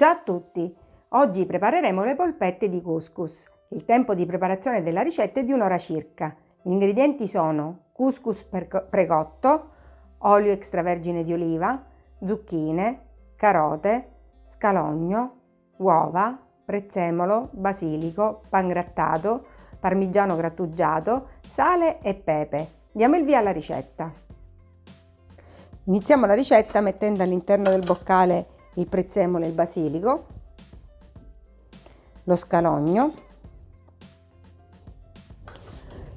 Ciao a tutti! Oggi prepareremo le polpette di couscous. Il tempo di preparazione della ricetta è di un'ora circa. Gli ingredienti sono couscous precotto, olio extravergine di oliva, zucchine, carote, scalogno, uova, prezzemolo, basilico, pangrattato, parmigiano grattugiato, sale e pepe. Diamo il via alla ricetta. Iniziamo la ricetta mettendo all'interno del boccale il prezzemolo e il basilico, lo scalogno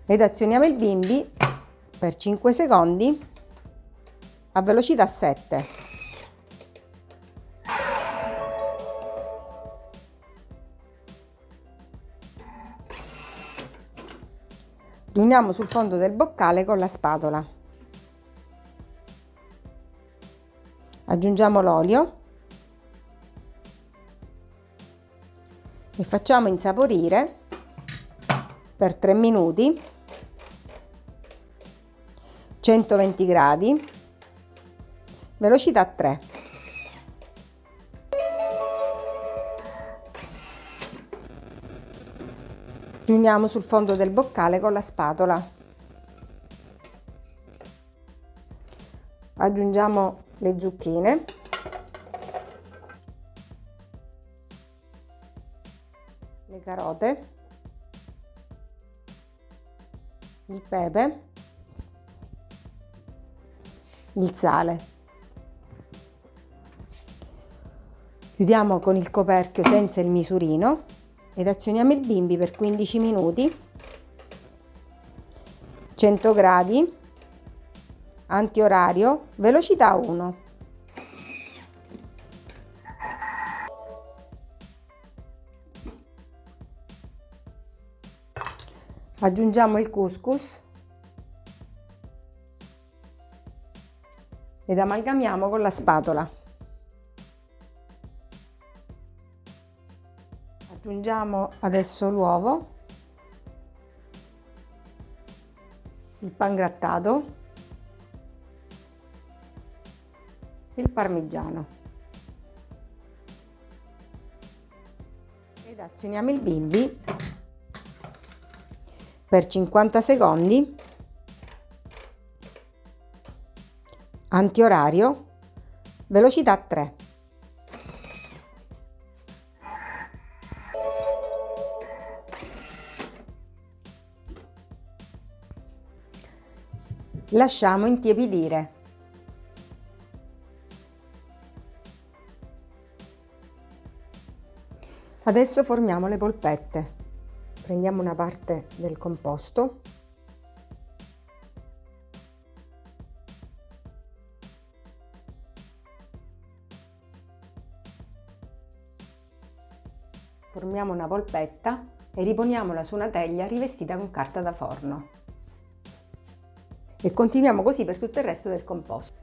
ed azioniamo il bimbi per 5 secondi a velocità 7. Riuniamo sul fondo del boccale con la spatola. Aggiungiamo l'olio e facciamo insaporire per 3 minuti. 120 gradi. Velocità 3 riuniamo sul fondo del boccale con la spatola. Aggiungiamo le zucchine carote, il pepe, il sale. Chiudiamo con il coperchio senza il misurino ed azioniamo il bimbi per 15 minuti, 100 gradi, antiorario, velocità 1. Aggiungiamo il couscous. Ed amalgamiamo con la spatola. Aggiungiamo adesso l'uovo, il pangrattato, il parmigiano. Ed azioniamo il bimbi per 50 secondi, antiorario, velocità 3. Lasciamo intiepidire. Adesso formiamo le polpette prendiamo una parte del composto. Formiamo una polpetta e riponiamola su una teglia rivestita con carta da forno. E continuiamo così per tutto il resto del composto.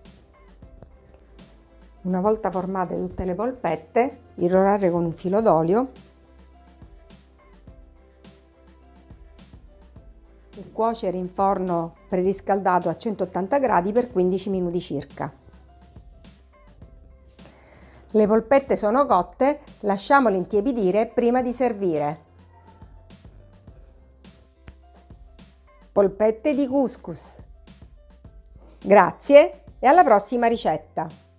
Una volta formate tutte le polpette irrorare con un filo d'olio cuocere in forno preriscaldato a 180 gradi per 15 minuti circa. Le polpette sono cotte, lasciamole intiepidire prima di servire. Polpette di couscous. Grazie e alla prossima ricetta!